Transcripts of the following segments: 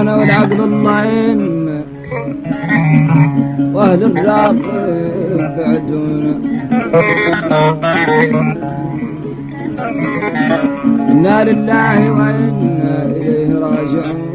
أنا والعقل اللعين وأهل الراب بعدونا. إنا لله وإنا إليه راجعون.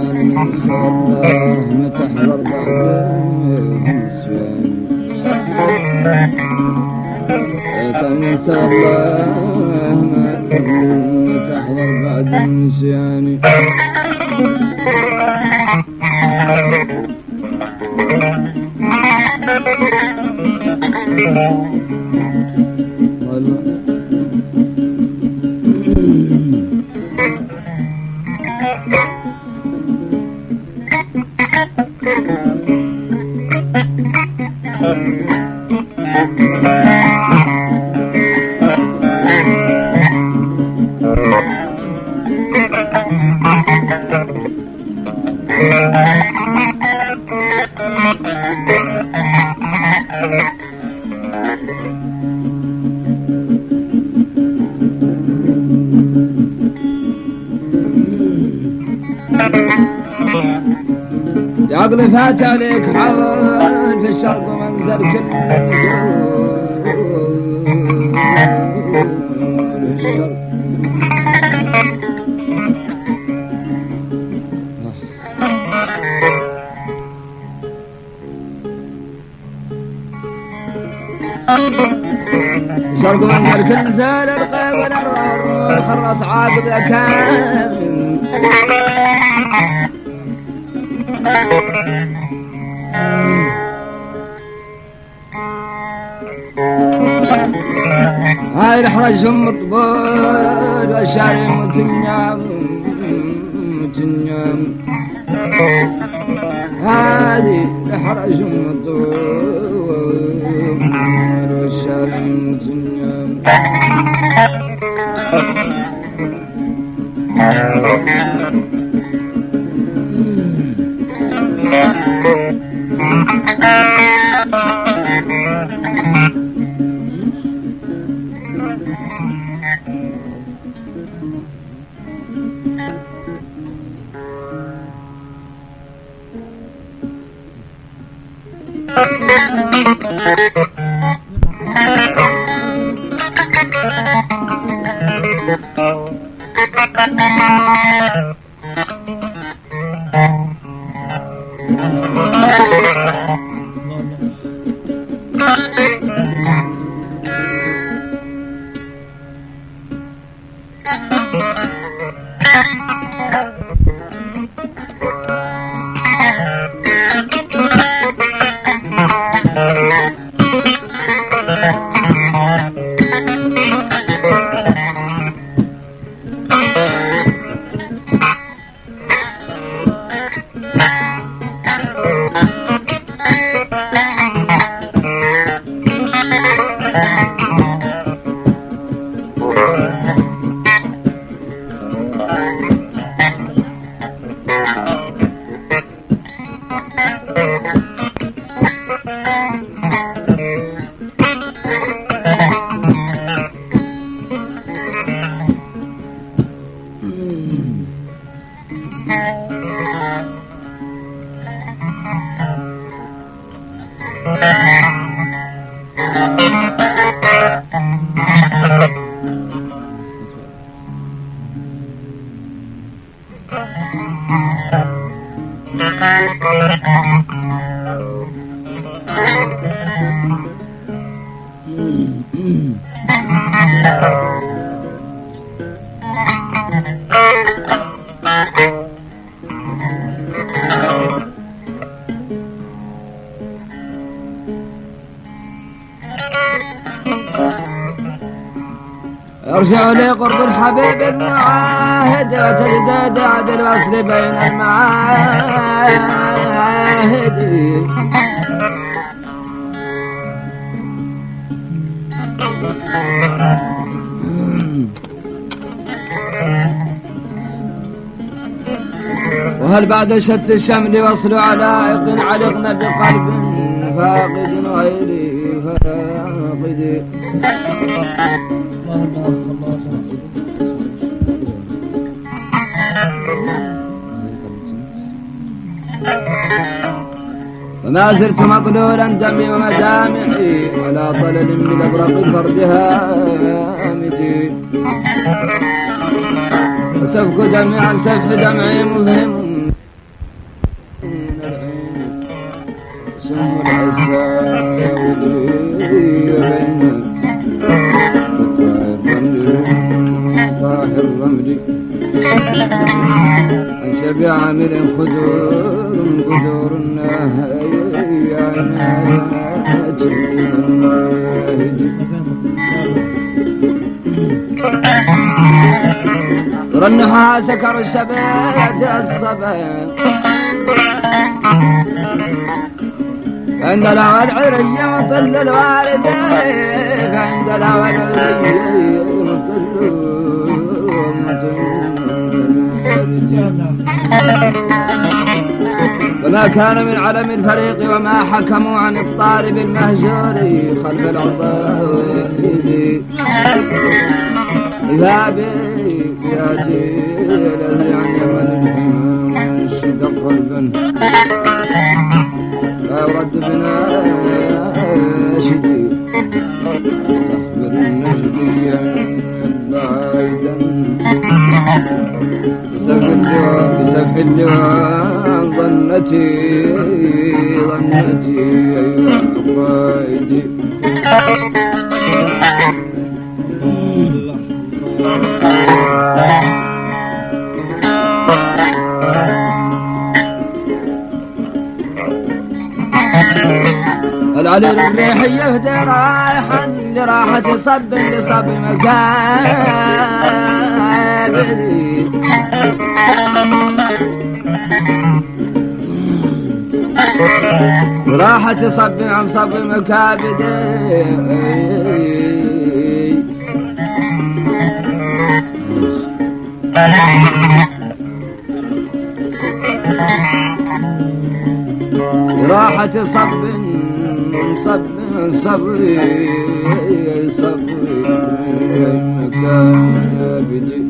حويس العرار مدار حزيم الأقصاني الأقصاني كان من صباه متحضر بعد النسوان كان عقلي فات عليك حول في الشرق ومنزل كل الشرق شرق منزل كل زال القيب والأرض خرص عاقب كامل الحرجهم مطبول والشارع متنيام متنيام. هذه الحرجهم مطبول. ارجع لقرب الحبيب المعاهد وتجدد عد الوصل بين المعاهد. وهل بعد شت الشمل وصل علائق علقنا بقلب فاقد غيري فاقد؟ وما زلت مطلولا دمي ومدامعي على طلل من أبرق الفرد هامتي. وسفك دمي عن سفح دمعي مفهم. شبع عامل خدور قدور من رنها سكر الشبات الصبا عند الأول عري مطل الوالدين عند الأول عري وما كان من علم الفريق وما حكموا عن الطالب المهجور خلف العضائد بابي ياتي الذي عن يمن شدق قلبا لا يرد بنا شدي تخبر النجديا بعيدا. بسف اللواء بسف اللواء ظنتي ظنتي أيها القائد العلي الريح يهدي رايحا لراحة صب لصب مكابري راحة صب عن صب مكابدي راحة صب صب صبري صبري مكابدي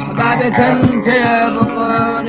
احبابك انت يا بطل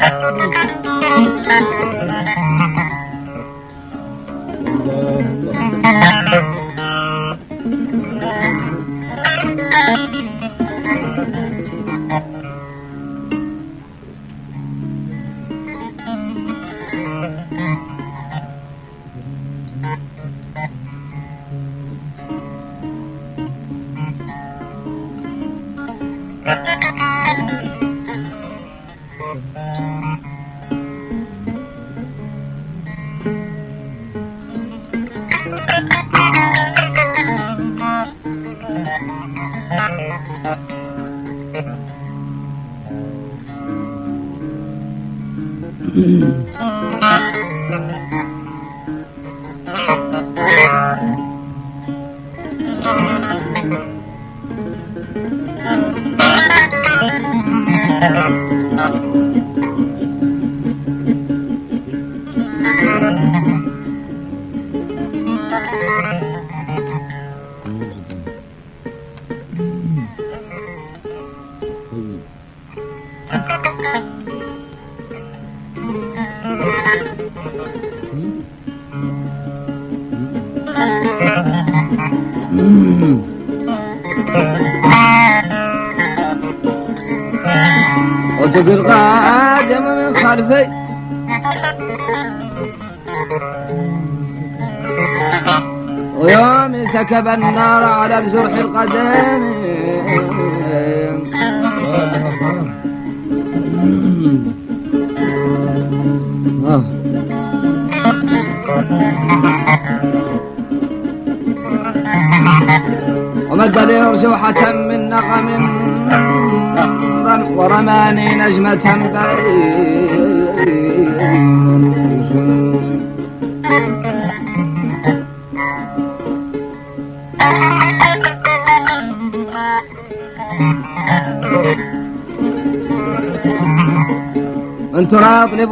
complicado. Thank you. صوتك القادم من خلفي ويوم سكب النار على الجرح القديم. ومد لي أرجوحة من نغم رم- ورماني نجمة بين من تراقبني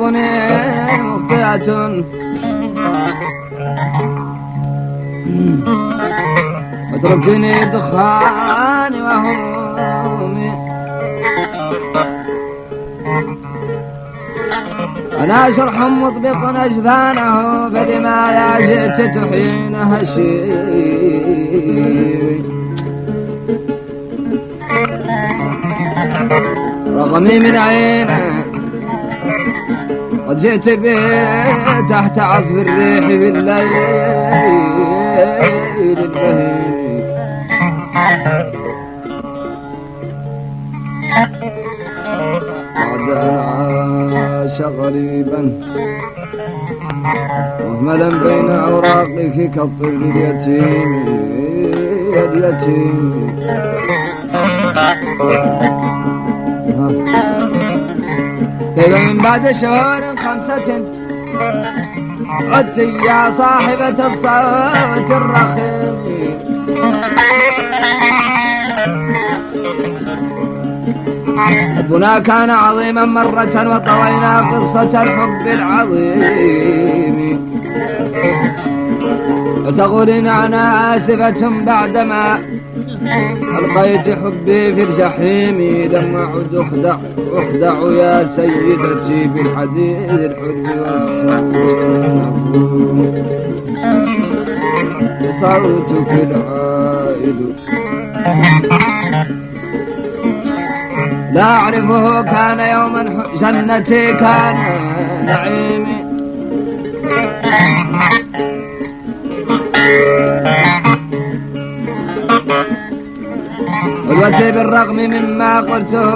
مخطئة وتركني دخاني وهمومي أنا شرح مطبق أجفانه فلما يا جئت تحين هشيمي رغمي من عينه قد جئت به تحت عصف الريح بالليل البهيم. بعد أن عاش غريبا مهملا بين أوراقك كالطفل اليتيم اليتيم كيف من بعد شهور خمسة عدت يا صاحبة الصوت الرخيم. حبنا كان عظيما مرة وطوينا قصة الحب العظيم. وتقولين أنا آسفة بعدما ألقيت حبي في الجحيم. لم أعد أخدع أخدع يا سيدتي بالحديث الحر والصوت. صوتك العائد. لا أعرفه كان يوما جنتي كان نعيمي. قدوتي بالرغم مما قلته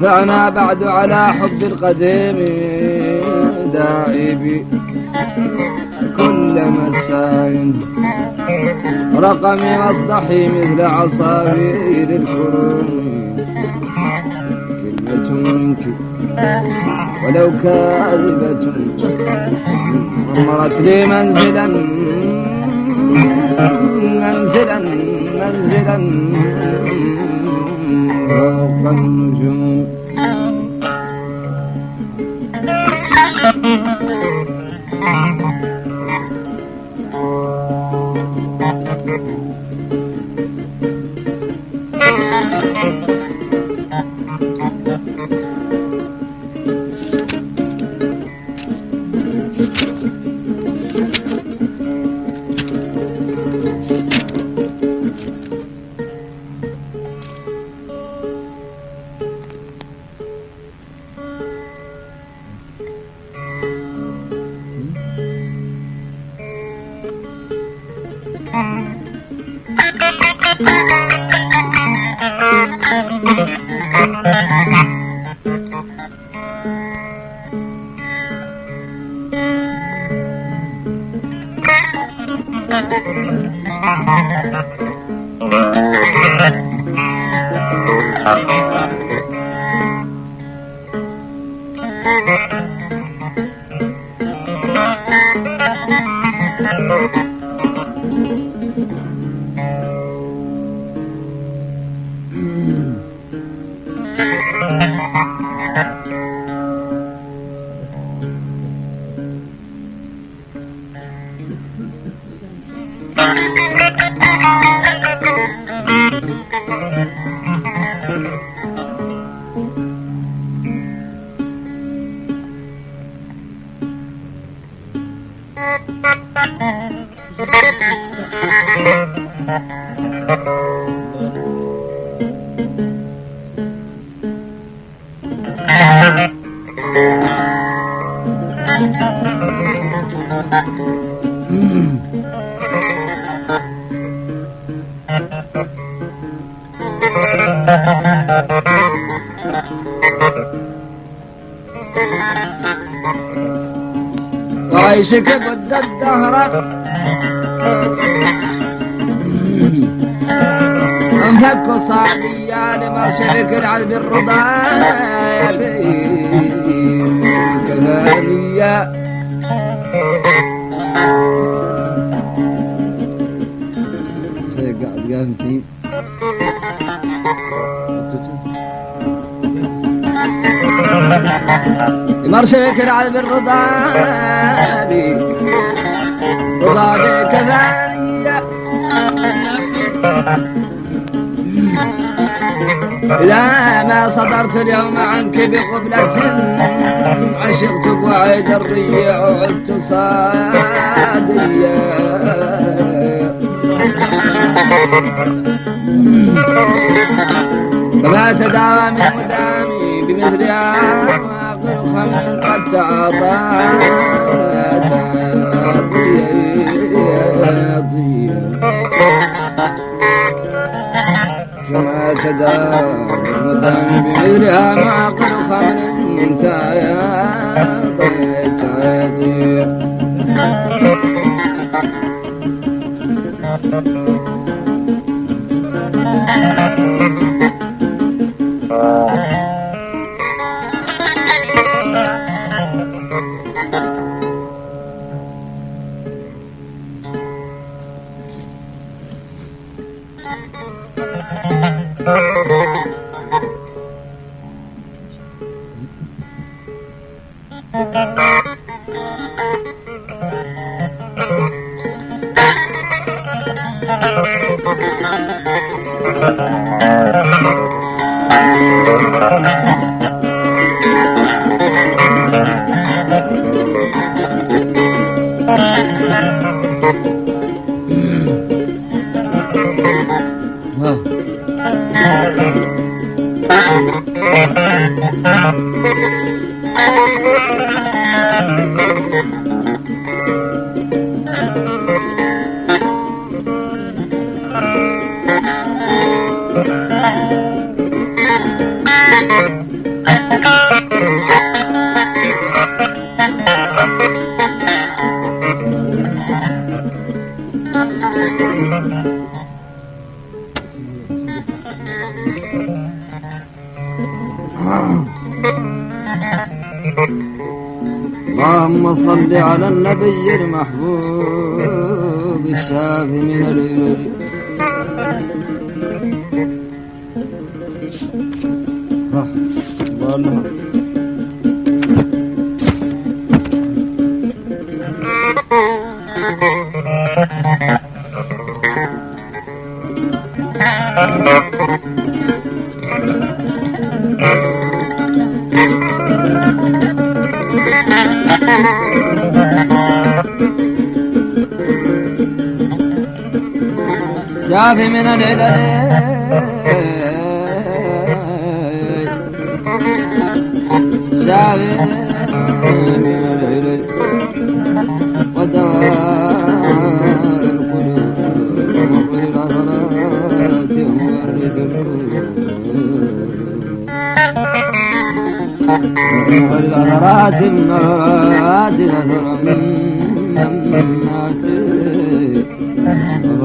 فأنا بعد على حب القديم داعي بي. كل مساء. رقمي أصدحي مثل عصافير الكروم كلمة منك ولو كاذبة عمرت لي منزلا. منزلا منزلا. فوق النجوم. Thank you. Thank you. وعيشك بد الدهر. انفك صعدية لمرشدك العذب الرضا كفانية قاعد قاعد مرشك العذب الرضا ثانية إذا ما صدرت اليوم عنك بقبلة عشقت وعيد الريع وعدت صادية فما تداوى من مدامي بمثلها واقل خمر قد تعاطى فما تداوى من مدامي بمثلها معقل خمر اللهم صل على النبي المحبوب. الشافي من العيون شافي من العلل شافي من العلل ودواء القلوب والعثرات مورث والعثرات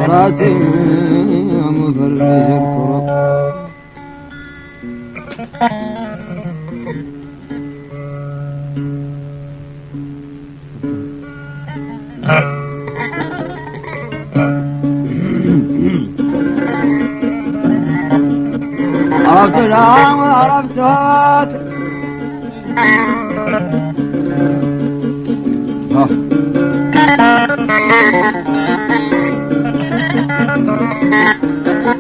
عثرات مفرج الكرب عرفت العام وعرفتك عرفتك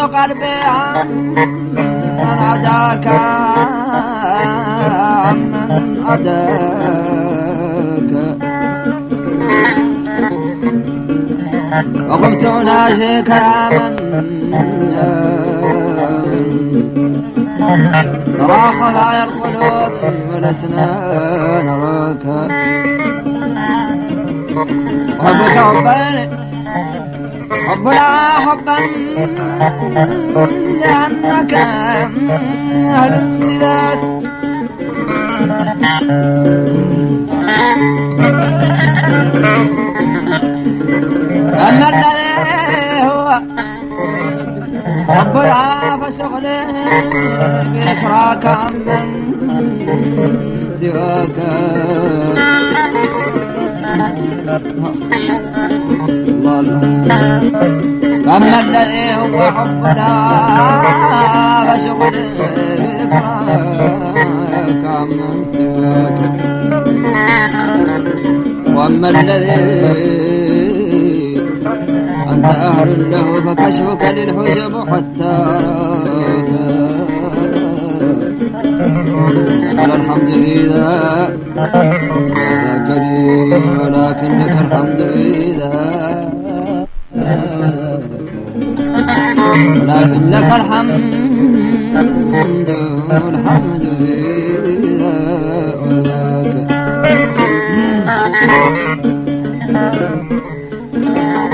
أغلقت قلبي عمن عداك عمن عداك وقمت أناشيك يا من يا من ترى خلايا القلوب ولسنا نراك حبك حبنا حبا لأنك أهل لذاك أما الذي هو حب شغله بذكراك عمن سواك. أما الذي هو حب العاف شغله بذكراك عمن سواك وأما الذي أنت أهل له فكشفك للحجب حتى أراك على الحمد لي ولكن لك الحمد إذا ولكن لك الحمد الحمد إذا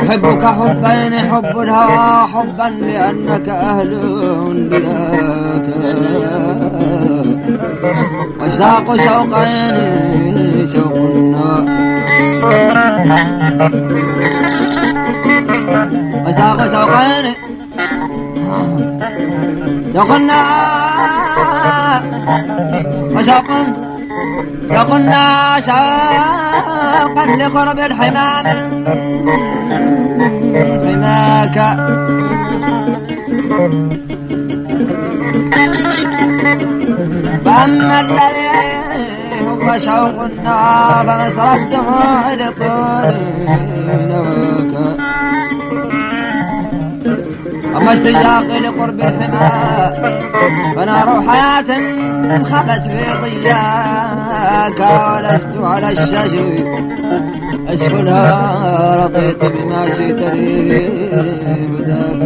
أحبك حبين حب الهوى حبا لأنك أهل لذاك وشاق شوقين شوق النار وشاق شوقين شوق النار وشوق شوقنا شوقا لقرب الحمام حماك فأما الذي هو شوق النار فمسر الدموع لطول نواك أما اشتياق لقرب الحمى فنار حياة خبت في ضياك ولست على الشجر. أشكلها رضيت بما شئت لي هداك